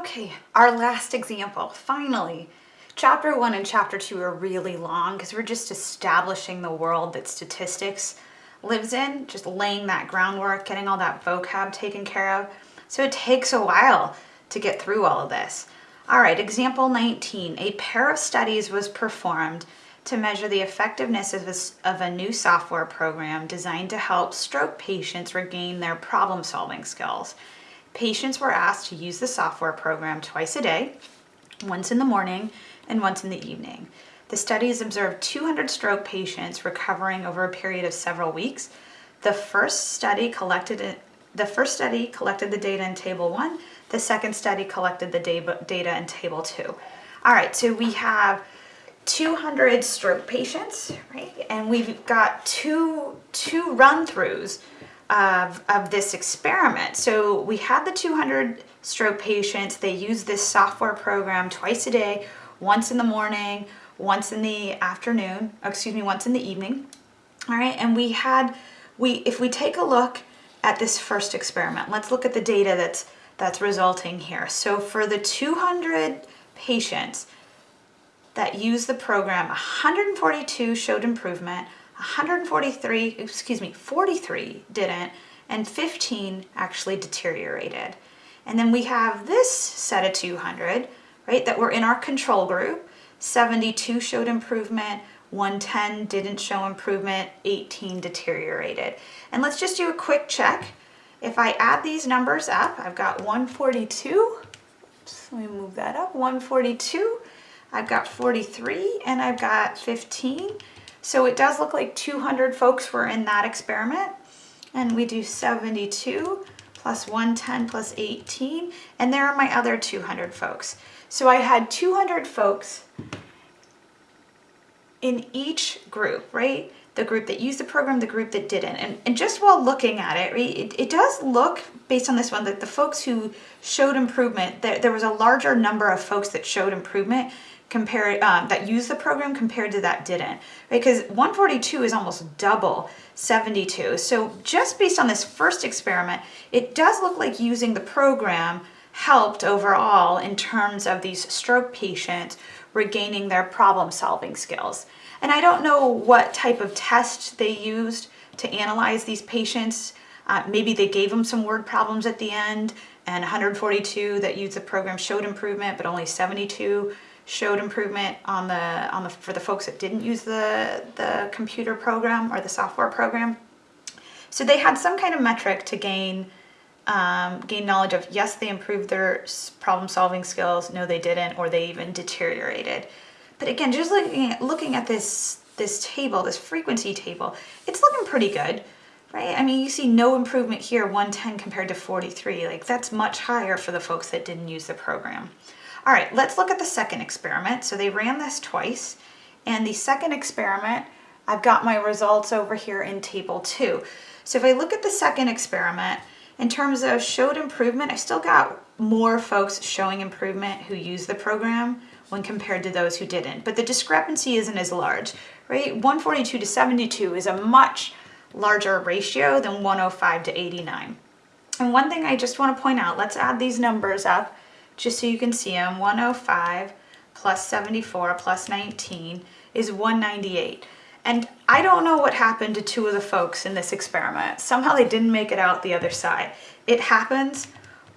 Okay, our last example, finally. Chapter one and chapter two are really long because we're just establishing the world that statistics lives in, just laying that groundwork, getting all that vocab taken care of. So it takes a while to get through all of this. All right, example 19. A pair of studies was performed to measure the effectiveness of a, of a new software program designed to help stroke patients regain their problem solving skills. Patients were asked to use the software program twice a day, once in the morning and once in the evening. The studies observed 200 stroke patients recovering over a period of several weeks. The first study collected the first study collected the data in table one. The second study collected the data in table two. All right, so we have 200 stroke patients, right? And we've got two, two run-throughs of, of this experiment. So we had the 200 stroke patients. They use this software program twice a day, once in the morning, once in the afternoon, excuse me, once in the evening. All right, and we had, we if we take a look at this first experiment, let's look at the data that's, that's resulting here. So for the 200 patients that used the program, 142 showed improvement, 143, excuse me, 43 didn't, and 15 actually deteriorated. And then we have this set of 200, right, that were in our control group. 72 showed improvement, 110 didn't show improvement, 18 deteriorated. And let's just do a quick check. If I add these numbers up, I've got 142, Oops, let me move that up, 142, I've got 43, and I've got 15. So it does look like 200 folks were in that experiment. And we do 72 plus 110 plus 18. And there are my other 200 folks. So I had 200 folks in each group, right? The group that used the program, the group that didn't. And, and just while looking at it, right, it, it does look, based on this one, that the folks who showed improvement, there, there was a larger number of folks that showed improvement compared um, that used the program compared to that didn't because 142 is almost double 72 so just based on this first experiment it does look like using the program helped overall in terms of these stroke patients regaining their problem solving skills. And I don't know what type of test they used to analyze these patients. Uh, maybe they gave them some word problems at the end and 142 that used the program showed improvement but only 72 showed improvement on the on the for the folks that didn't use the the computer program or the software program. So they had some kind of metric to gain um, gain knowledge of yes they improved their problem solving skills, no they didn't, or they even deteriorated. But again, just looking at, looking at this this table, this frequency table, it's looking pretty good, right? I mean, you see no improvement here, 110 compared to 43. Like that's much higher for the folks that didn't use the program. All right, let's look at the second experiment. So they ran this twice, and the second experiment, I've got my results over here in table two. So if I look at the second experiment, in terms of showed improvement, I still got more folks showing improvement who use the program when compared to those who didn't. But the discrepancy isn't as large, right? 142 to 72 is a much larger ratio than 105 to 89. And one thing I just want to point out, let's add these numbers up just so you can see them, 105 plus 74 plus 19 is 198. And I don't know what happened to two of the folks in this experiment. Somehow they didn't make it out the other side. It happens.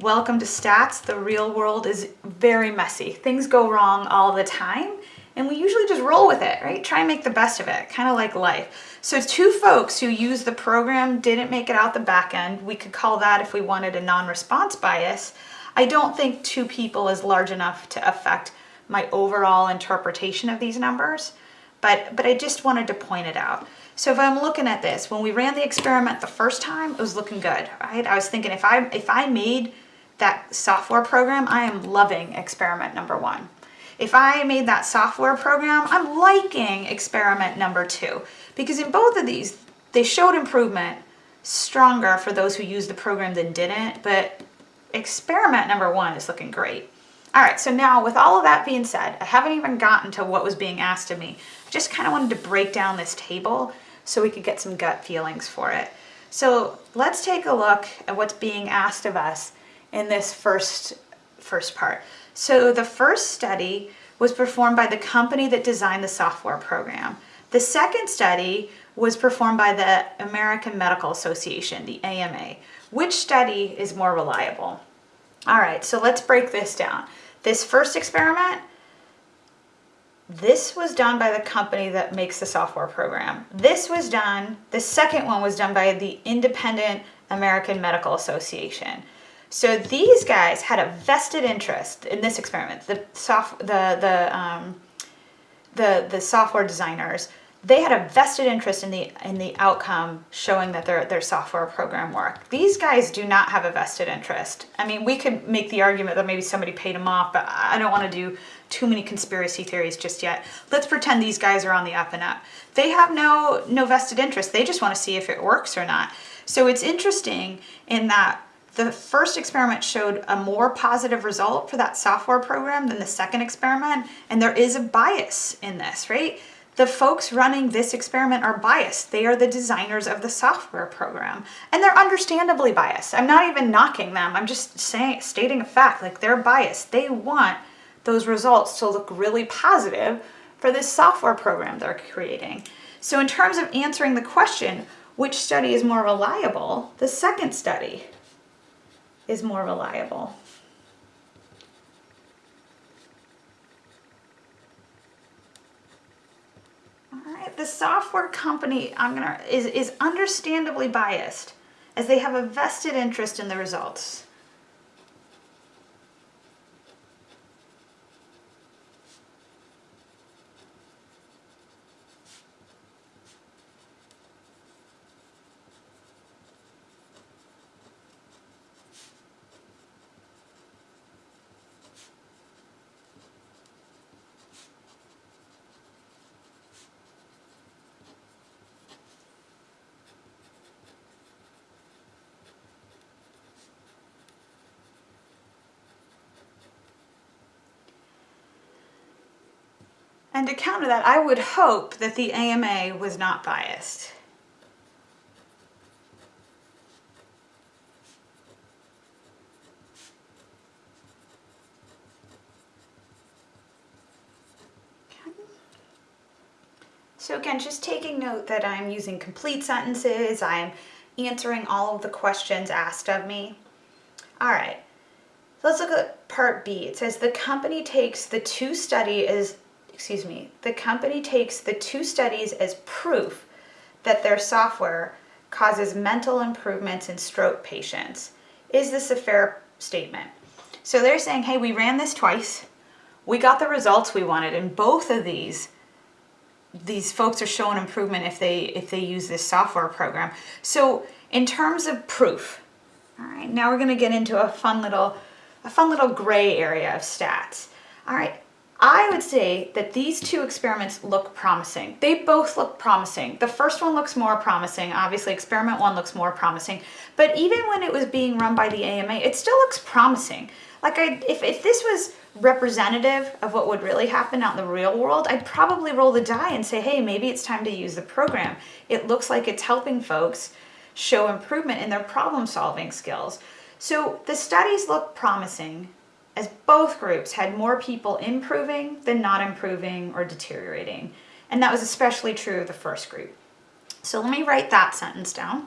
Welcome to stats. The real world is very messy. Things go wrong all the time and we usually just roll with it, right? Try and make the best of it, kind of like life. So two folks who used the program didn't make it out the back end. We could call that, if we wanted a non-response bias, I don't think two people is large enough to affect my overall interpretation of these numbers, but, but I just wanted to point it out. So if I'm looking at this, when we ran the experiment the first time, it was looking good, right? I was thinking if I, if I made that software program, I am loving experiment number one. If I made that software program, I'm liking experiment number two because in both of these, they showed improvement stronger for those who used the program than didn't, but experiment number one is looking great. All right, so now with all of that being said, I haven't even gotten to what was being asked of me. I just kind of wanted to break down this table so we could get some gut feelings for it. So let's take a look at what's being asked of us in this first first part. So the first study was performed by the company that designed the software program. The second study was performed by the American Medical Association, the AMA. Which study is more reliable? All right, so let's break this down. This first experiment, this was done by the company that makes the software program. This was done, the second one was done by the Independent American Medical Association. So these guys had a vested interest in this experiment. The soft, the the um, the the software designers, they had a vested interest in the in the outcome showing that their their software program worked. These guys do not have a vested interest. I mean, we could make the argument that maybe somebody paid them off, but I don't want to do too many conspiracy theories just yet. Let's pretend these guys are on the up and up. They have no no vested interest. They just want to see if it works or not. So it's interesting in that the first experiment showed a more positive result for that software program than the second experiment, and there is a bias in this, right? The folks running this experiment are biased. They are the designers of the software program, and they're understandably biased. I'm not even knocking them. I'm just saying, stating a fact, like they're biased. They want those results to look really positive for this software program they're creating. So in terms of answering the question, which study is more reliable? The second study is more reliable. Right, the software company I'm gonna is, is understandably biased as they have a vested interest in the results. And to counter that, I would hope that the AMA was not biased. So again, just taking note that I'm using complete sentences, I'm answering all of the questions asked of me. All right, let's look at part B. It says the company takes the two study as excuse me, the company takes the two studies as proof that their software causes mental improvements in stroke patients. Is this a fair statement? So they're saying, hey, we ran this twice. We got the results we wanted in both of these. These folks are showing improvement if they if they use this software program. So in terms of proof, all right, now we're gonna get into a fun little a fun little gray area of stats. All right, I would say that these two experiments look promising. They both look promising. The first one looks more promising. Obviously, experiment one looks more promising. But even when it was being run by the AMA, it still looks promising. Like, I, if, if this was representative of what would really happen out in the real world, I'd probably roll the die and say, hey, maybe it's time to use the program. It looks like it's helping folks show improvement in their problem solving skills. So the studies look promising as both groups had more people improving than not improving or deteriorating. And that was especially true of the first group. So let me write that sentence down.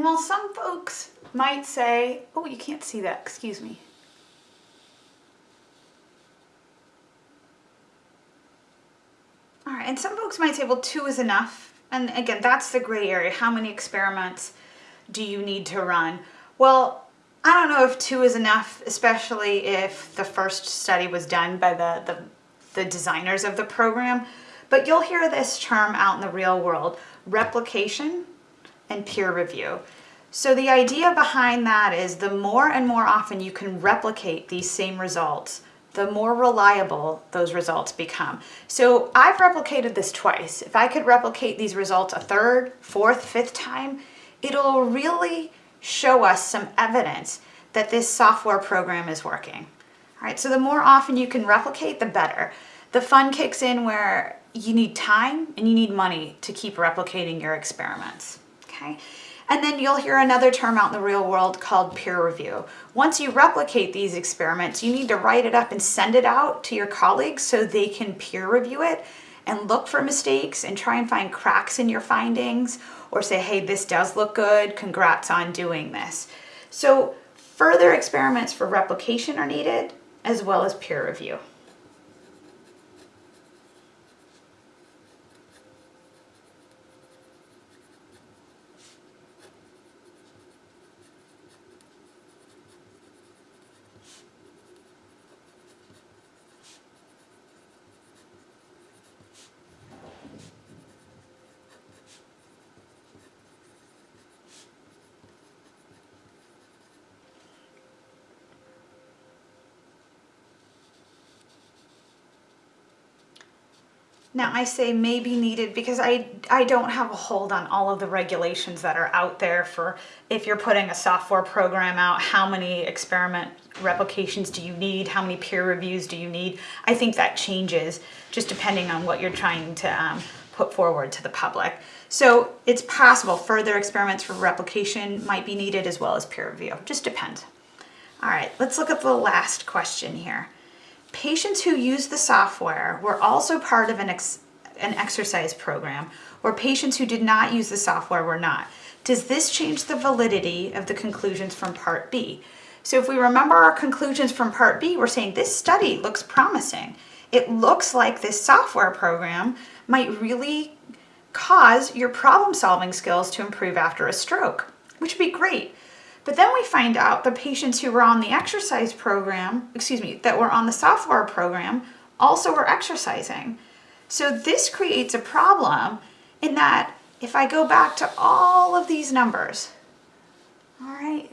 And while some folks might say, oh, you can't see that, excuse me. All right, and some folks might say, well, two is enough. And again, that's the gray area. How many experiments do you need to run? Well, I don't know if two is enough, especially if the first study was done by the, the, the designers of the program. But you'll hear this term out in the real world, replication and peer review. So the idea behind that is the more and more often you can replicate these same results, the more reliable those results become. So I've replicated this twice. If I could replicate these results a third, fourth, fifth time, it'll really show us some evidence that this software program is working. All right, so the more often you can replicate, the better. The fun kicks in where you need time and you need money to keep replicating your experiments, okay? And then you'll hear another term out in the real world called peer review. Once you replicate these experiments, you need to write it up and send it out to your colleagues so they can peer review it and look for mistakes and try and find cracks in your findings or say, hey, this does look good, congrats on doing this. So further experiments for replication are needed as well as peer review. Now I say maybe needed because I, I don't have a hold on all of the regulations that are out there for if you're putting a software program out, how many experiment replications do you need, how many peer reviews do you need. I think that changes just depending on what you're trying to um, put forward to the public. So it's possible further experiments for replication might be needed as well as peer review, just depends. All right, let's look at the last question here. Patients who use the software were also part of an, ex an exercise program, or patients who did not use the software were not. Does this change the validity of the conclusions from Part B? So if we remember our conclusions from Part B, we're saying this study looks promising. It looks like this software program might really cause your problem solving skills to improve after a stroke, which would be great. But then we find out the patients who were on the exercise program, excuse me, that were on the software program also were exercising. So this creates a problem in that if I go back to all of these numbers, all right,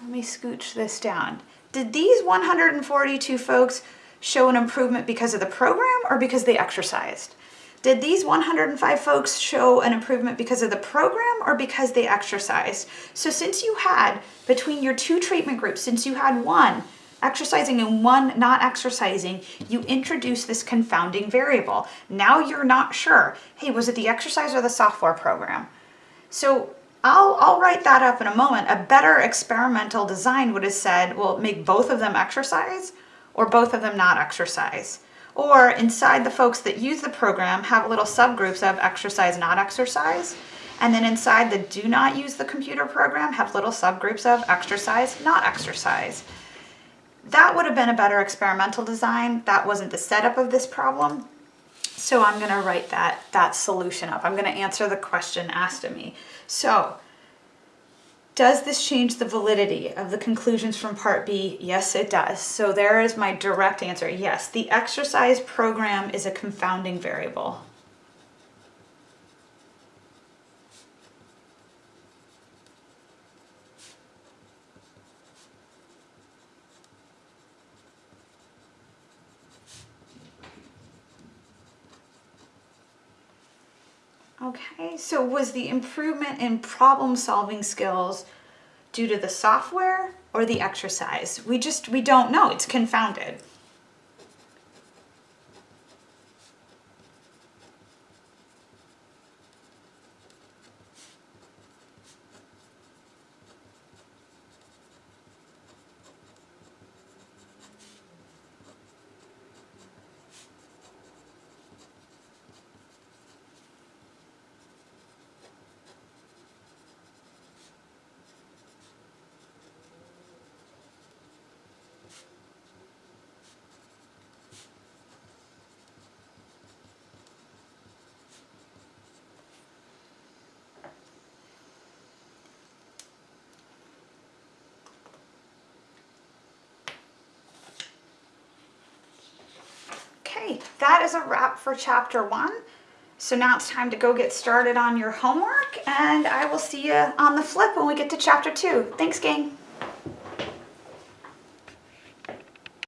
let me scooch this down. Did these 142 folks show an improvement because of the program or because they exercised? Did these 105 folks show an improvement because of the program or because they exercised? So since you had, between your two treatment groups, since you had one exercising and one not exercising, you introduce this confounding variable. Now you're not sure, hey, was it the exercise or the software program? So I'll, I'll write that up in a moment. A better experimental design would have said, well, make both of them exercise or both of them not exercise. Or inside the folks that use the program have little subgroups of exercise, not exercise. And then inside the do not use the computer program have little subgroups of exercise, not exercise. That would have been a better experimental design. That wasn't the setup of this problem. So I'm gonna write that, that solution up. I'm gonna answer the question asked of me. So does this change the validity of the conclusions from Part B? Yes, it does. So there is my direct answer. Yes, the exercise program is a confounding variable. Okay, so was the improvement in problem solving skills due to the software or the exercise? We just, we don't know, it's confounded. That is a wrap for chapter one. So now it's time to go get started on your homework and I will see you on the flip when we get to chapter two. Thanks gang.